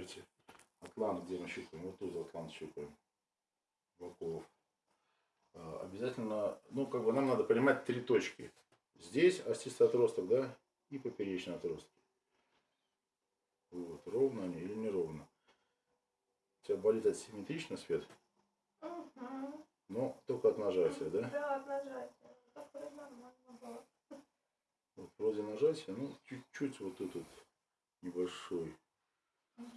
проверьте. Атлант, где мы щупаем? Вот тут атлант щупаем. Боков. А, Обязательно, ну, как бы нам надо понимать три точки. Здесь остистый отросток, да, и поперечный отросток. Вот, ровно они или неровно. У тебя болит асимметрично свет, Угу. но только от нажатия, да? Да, от нажатия. Так вроде нормально было. Вот, вроде нажатия, ну, чуть-чуть вот тут вот небольшой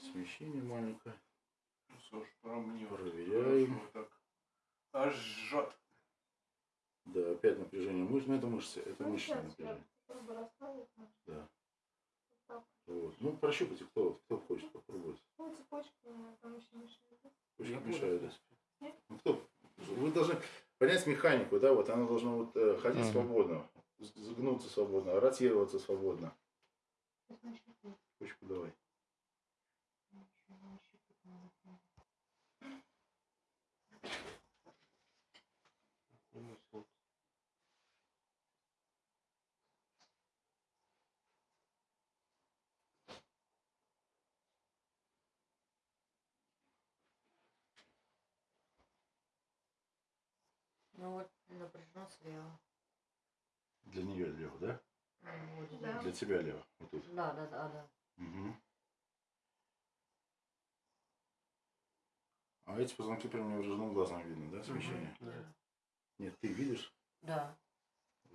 смещение маленькое. Ну, мне вот Проверяем. так. Аж жжет. Да, опять напряжение мышц, но это мышцы, это Ну, мышечное напряжение. Да. вот. Вот. Ну, прощупайте, кто, кто хочет попробовать. Ну, цепочка там еще мешает. Очень мешает. да. Ну, кто? Вы должны понять механику, да, вот она должна вот э, ходить свободно, с- загнуться свободно, ротироваться свободно. Ну вот напряжено слева. Для нее лево, да? Ну, вот Да. Для тебя лево. Вот тут. Да, да, да, да. Мгм. А эти позвонки прям невооруженным глазом видно, да, смещение? Да. Нет, ты видишь Да.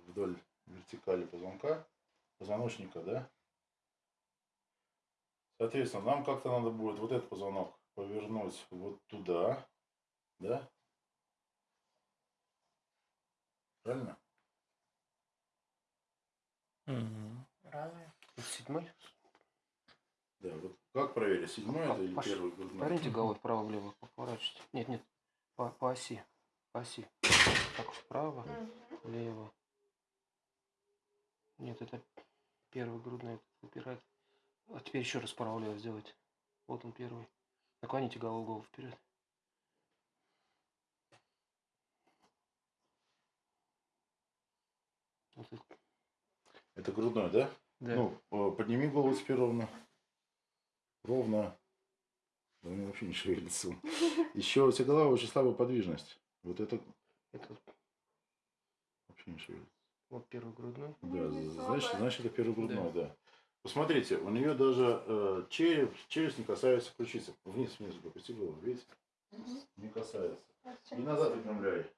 вдоль вертикали позвонка, позвоночника, да? Соответственно, нам как-то надо будет вот этот позвонок повернуть вот туда, да? Правильно? Мгм. Разве? Это седьмой? Да, вот как проверить, седьмой это или Паш, первый грудной? Поверните головой вправо-влево, поворачивайте. Нет, нет, по, по оси. По оси. Так, вправо, Мгм. влево. Нет, это первый грудной выпирает. А теперь еще раз вправо-влево сделайте. Вот он первый. Наклоните голову, голову вперед. Вот это. Это грудной, да? Да. Ну, э, подними голову теперь ровно. Ровно. Да у меня вообще не шевелится. Еще у тебя голова очень слабая подвижность. Вот это это вообще не шевелится. вот первый грудной. Да, не значит, значит это первый грудной, да. Посмотрите, у нее даже э, череп, челюсть не касается ключицы. Вниз, вниз, опусти голову, видите? Мгм. Не касается. И назад выпрямляй.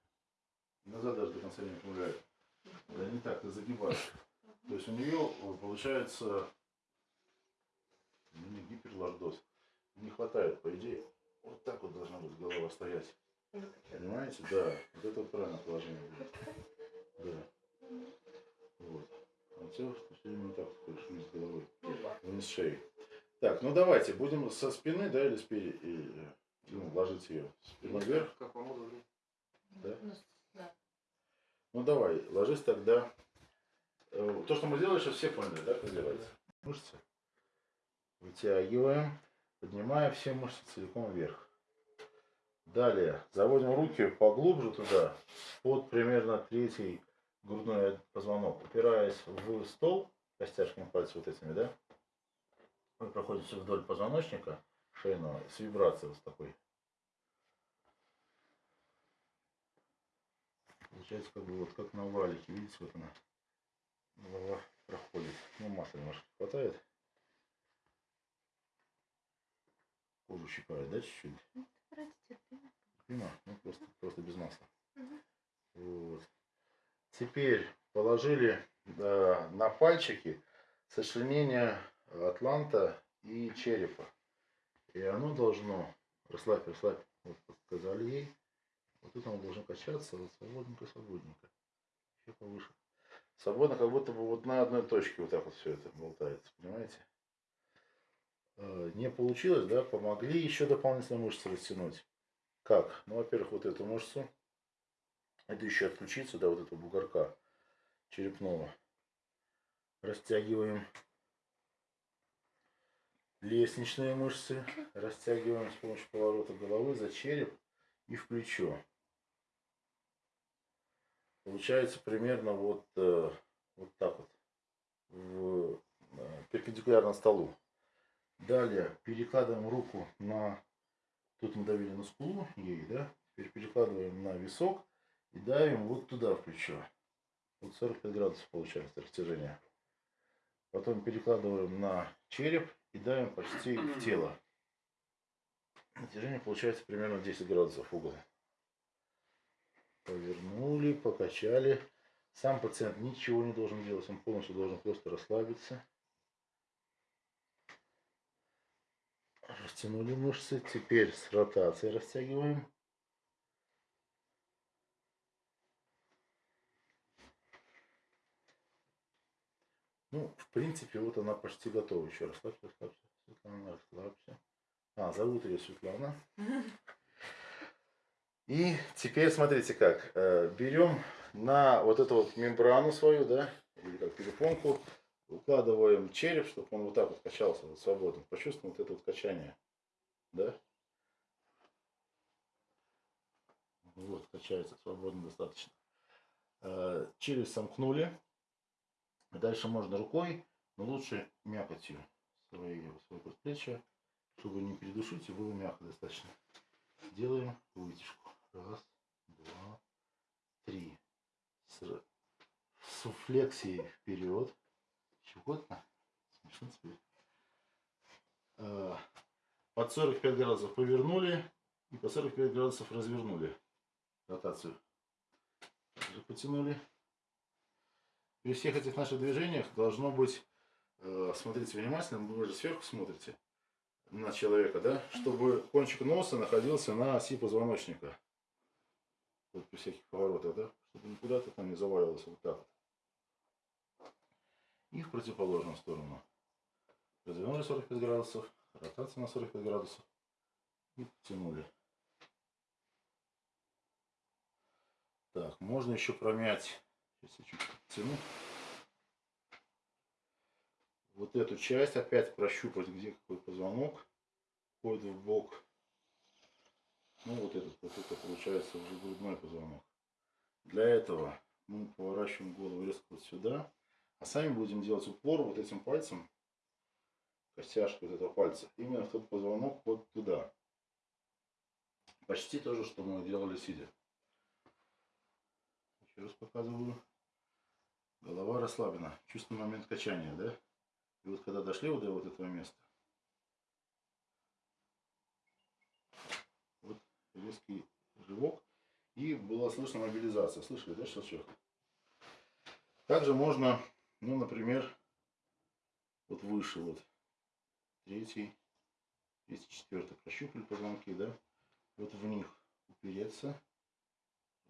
И назад даже до конца не выпрямляй. Да не так, ты загибаешь. То есть у нее э, получается ну, не гиперлордоз. Не хватает, по идее. Вот так вот должна быть голова стоять. Понимаете? Да. Вот это вот правильное положение будет. Да. Вот. А все время вот так ходишь вниз головой. Вниз шеи. Так, ну давайте, будем со спины, да, или спереди, и, э, ну, ложить ее. Спину вверх, Как вам удобнее. да? Ну, с- да. Ну давай, ложись тогда. Э, То, что мы делали, сейчас все поняли, да, как делается? Мышцы. Вытягиваем, поднимая все мышцы целиком вверх. Далее заводим руки поглубже туда, под примерно третий грудной позвонок, упираясь в стол костяшками пальцев вот этими, да? Вы проходите вдоль позвоночника шейного с вибрацией вот такой. Получается, как бы вот как на валике, видите, вот она. Голова проходит. Ну, масла немножко не хватает. Кожу щипает, да, чуть-чуть? Вроде терпимо. Терпимо? Ну, просто, просто без масла. Мгм. Вот. Теперь положили э, на пальчики сочленение атланта и черепа. И оно должно, расслабь, расслабь, вот сказали ей, вот тут оно должно качаться вот свободненько, свободненько. Еще повыше. Свободно, как будто бы вот на одной точке вот так вот все это болтается, понимаете? Э, Не получилось, да, помогли еще дополнительно мышцы растянуть. Как? Ну, во-первых, вот эту мышцу. Это еще отключиться, да, вот этого бугорка черепного. Растягиваем лестничные мышцы. Растягиваем с помощью поворота головы за череп и в плечо. Получается примерно вот, э, вот так вот. В, э, перпендикулярно столу. Далее перекладываем руку на... Тут мы давили на скулу ей, да? Теперь перекладываем на висок и давим вот туда в плечо. Вот 45 градусов получается растяжение. Потом перекладываем на череп и давим почти в тело. Натяжение получается примерно 10 градусов угол. Повернули, покачали. Сам пациент ничего не должен делать, он полностью должен просто расслабиться. Растянули мышцы. Теперь с ротацией растягиваем. Ну, в принципе, вот она почти готова. Еще расслабься, расслабься. Светлана, расслабься. А, зовут ее Светлана. И теперь смотрите как. Э, Берем на вот эту вот мембрану свою, да, или как перепонку, укладываем череп, чтобы он вот так вот качался, вот свободно. Почувствуем вот это вот качание. Да? Вот, качается свободно достаточно. Э, Челюсть сомкнули. Дальше можно рукой, но лучше мякотью свои, свои предплечья, чтобы не передушить и было мягко достаточно. Делаем вытяжку. Раз, два, три. С, р- с флексией вперед. Щекотно. Смешно теперь. А, Под 45 градусов повернули и по 45 градусов развернули ротацию. Также потянули. При всех этих наших движениях должно быть, э, смотрите внимательно, вы же сверху смотрите на человека, да, чтобы кончик носа находился на оси позвоночника. Вот при всяких поворотах, да, чтобы никуда то там не заваливалось вот так. И в противоположную сторону. Развернули 45 градусов, ротация на 45 градусов и потянули. Так, можно еще промять. Сейчас я чуть подтяну. Вот эту часть опять прощупать, где какой позвонок входит в бок. Ну вот этот, вот это получается уже грудной позвонок. Для этого мы поворачиваем голову резко вот сюда, а сами будем делать упор вот этим пальцем, костяшкой вот этого пальца, именно в тот позвонок вот туда. Почти то же, что мы делали сидя. Еще раз показываю. Голова расслаблена. Чувствуем момент качания, да? И вот когда дошли вот до вот этого места, вот резкий рывок, и была слышна мобилизация. Слышали, да, щелчок? Также можно, ну, например, вот выше, вот, третий, третий, четвертый, прощупали позвонки, да? Вот в них упереться,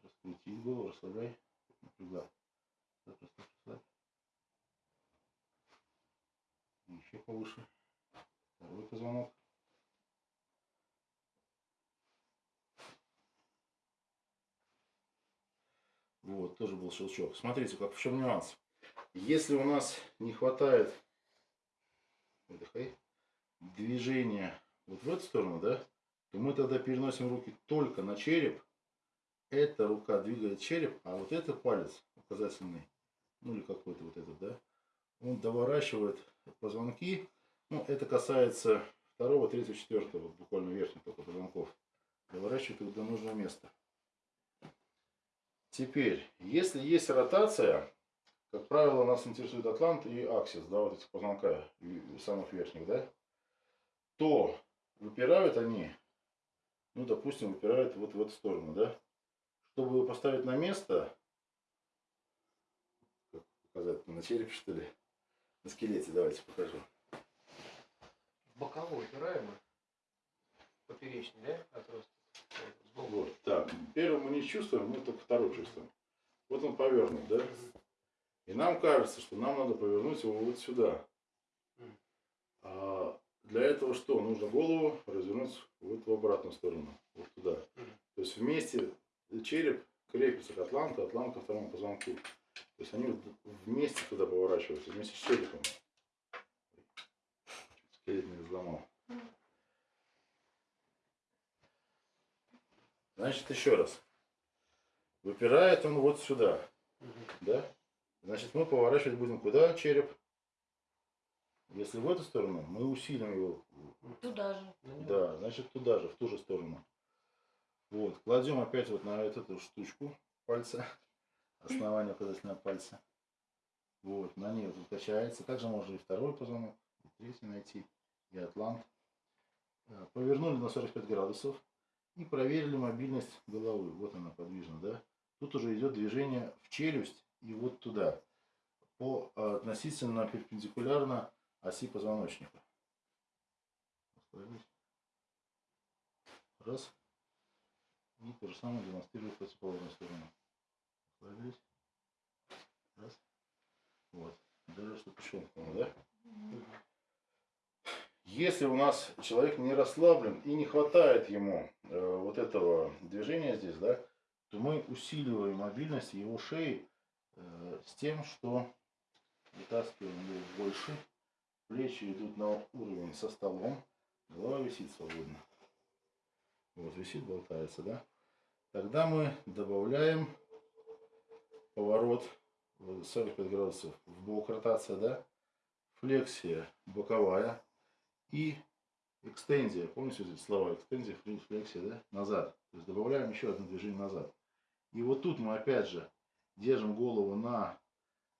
раскрутить голову, расслабляй, расслабь, расслабь. Еще повыше. Второй позвонок. Вот, тоже был щелчок. Смотрите, как в чем нюанс. Если у нас не хватает выдыхай, движения вот в эту сторону, да, то мы тогда переносим руки только на череп. Эта рука двигает череп, а вот этот палец указательный, ну или какой-то вот этот, да, он доворачивает позвонки. Ну, это касается второго, третьего, четвертого, буквально верхних только позвонков. Доворачивает их до нужного места. Теперь, если есть ротация, как правило, нас интересует атлант и аксис, да, вот эти позвонка, самых верхних, да, то выпирают они, ну, допустим, выпирают вот в эту сторону, да. Чтобы его поставить на место, как показать, на черепе, что ли, на скелете, давайте покажу. Боковой упираемый. Поперечный, да? Отросток. Вот, так, первый мы не чувствуем, мы только второй чувствуем. Вот он повернут, да? И нам кажется, что нам надо повернуть его вот сюда. А для этого что? Нужно голову развернуть вот в обратную сторону, вот туда. То есть вместе череп крепится к атланту, атлант ко второму позвонку. То есть они вместе туда поворачиваются, вместе с черепом. Скелет не взломал. Значит, еще раз. Выпирает он вот сюда, Мгм. да? Значит, мы поворачивать будем куда череп? Если в эту сторону, мы усилим его. Туда же. Да, значит туда же, в ту же сторону. Вот, кладем опять вот на вот эту штучку пальца, основание указательного пальца. Вот, на ней вот качается. Также можно и второй позвонок, и третий найти, и атлант. Э, Повернули на 45 градусов и проверили мобильность головы. Вот она подвижна, да? Тут уже идет движение в челюсть и вот туда, по э, относительно перпендикулярно оси позвоночника. Раз. И то же самое демонстрирую противоположную сторону. Расслабились. Раз. Вот. Даже что пришел, да? Если у нас человек не расслаблен и не хватает ему э, вот этого движения здесь, да, то мы усиливаем мобильность его шеи э, с тем, что вытаскиваем ее больше, плечи идут на уровень со столом, голова висит свободно. Вот висит, болтается, да? Тогда мы добавляем поворот э, 45 градусов в бок ротация, да? Флексия боковая и экстензия. Помните эти слова? Экстензия, флексия, да? Назад. То есть добавляем еще одно движение назад. И вот тут мы опять же держим голову на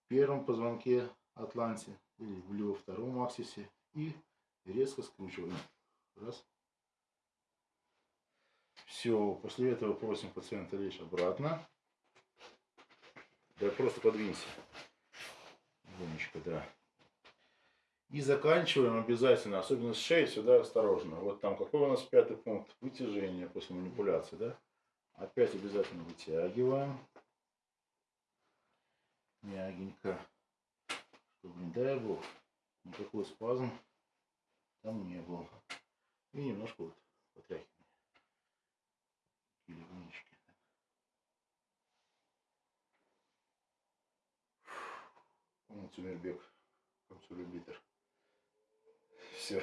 первом позвонке атланте или либо втором аксисе и резко скручиваем. Раз. Все, после этого просим пациента лечь обратно. Да просто подвинься. Гонечка, да. И заканчиваем обязательно, особенно с шеей, сюда осторожно. Вот там какой у нас пятый пункт? Вытяжение после манипуляции, да? Опять обязательно вытягиваем. Мягенько. Чтобы, не дай бог, никакой спазм там не был. И немножко вот потряхиваем. Или гонечки. Помните Мирбек, Камсулюбитер. Все.